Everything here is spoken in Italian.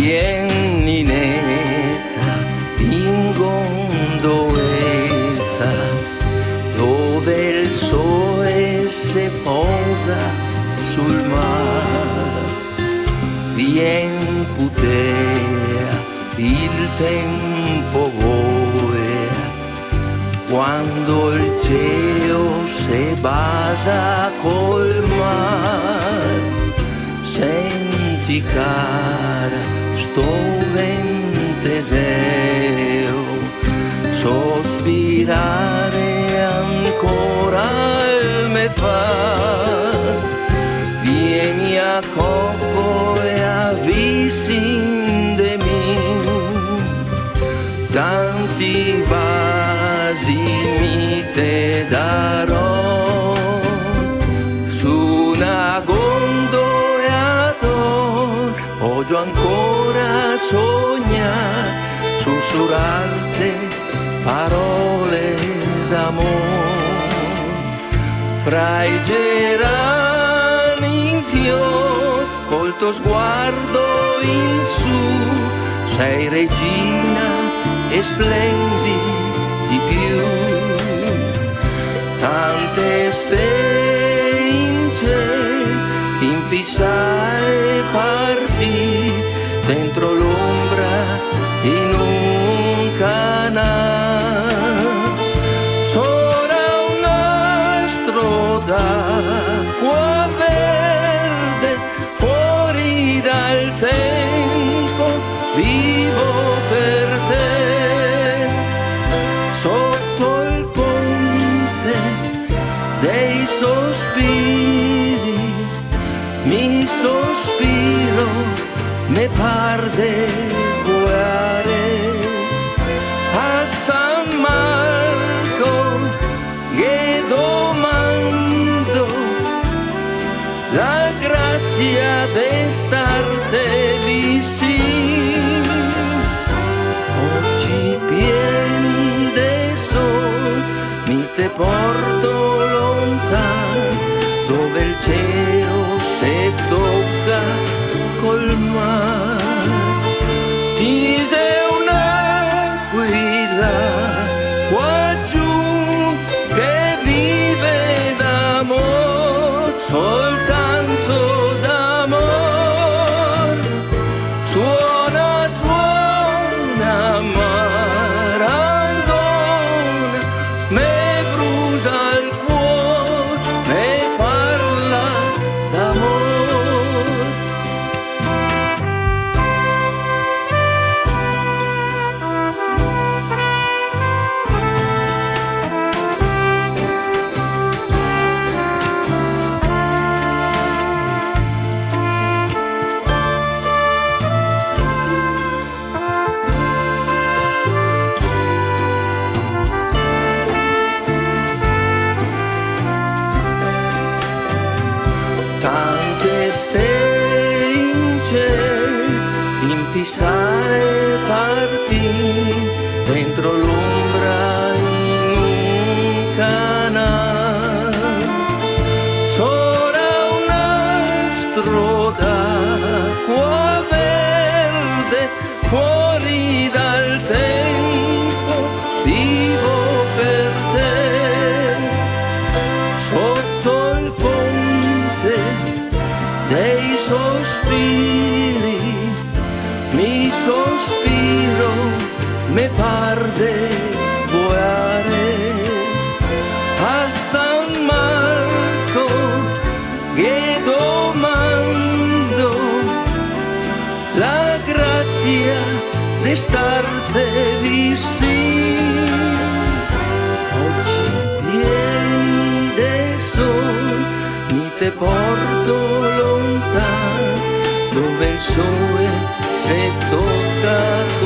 Vieni in gondoletta dove il sole si posa sul mare. Vien putea, il tempo vola quando il cielo si basa col mare. Senti cara sto venteseo, sospirare ancora me fa, vieni a cocco e avvisi de tanti vasi mi te darò ancora sognare sussurrarte parole d'amore fra i gerani in fior col tuo sguardo in su sei regina e splendi di più. Tante stelle in cielo, in vivo per te sotto il ponte dei sospiri, mi sospiro, me par tante stelle in cielo, in pisare parti, dentro l'ombra in un sospiri, mi sospiro, me par de volare. A San Marco che domando la grazia di starte vicino te porto lontano, dove il sole se tocca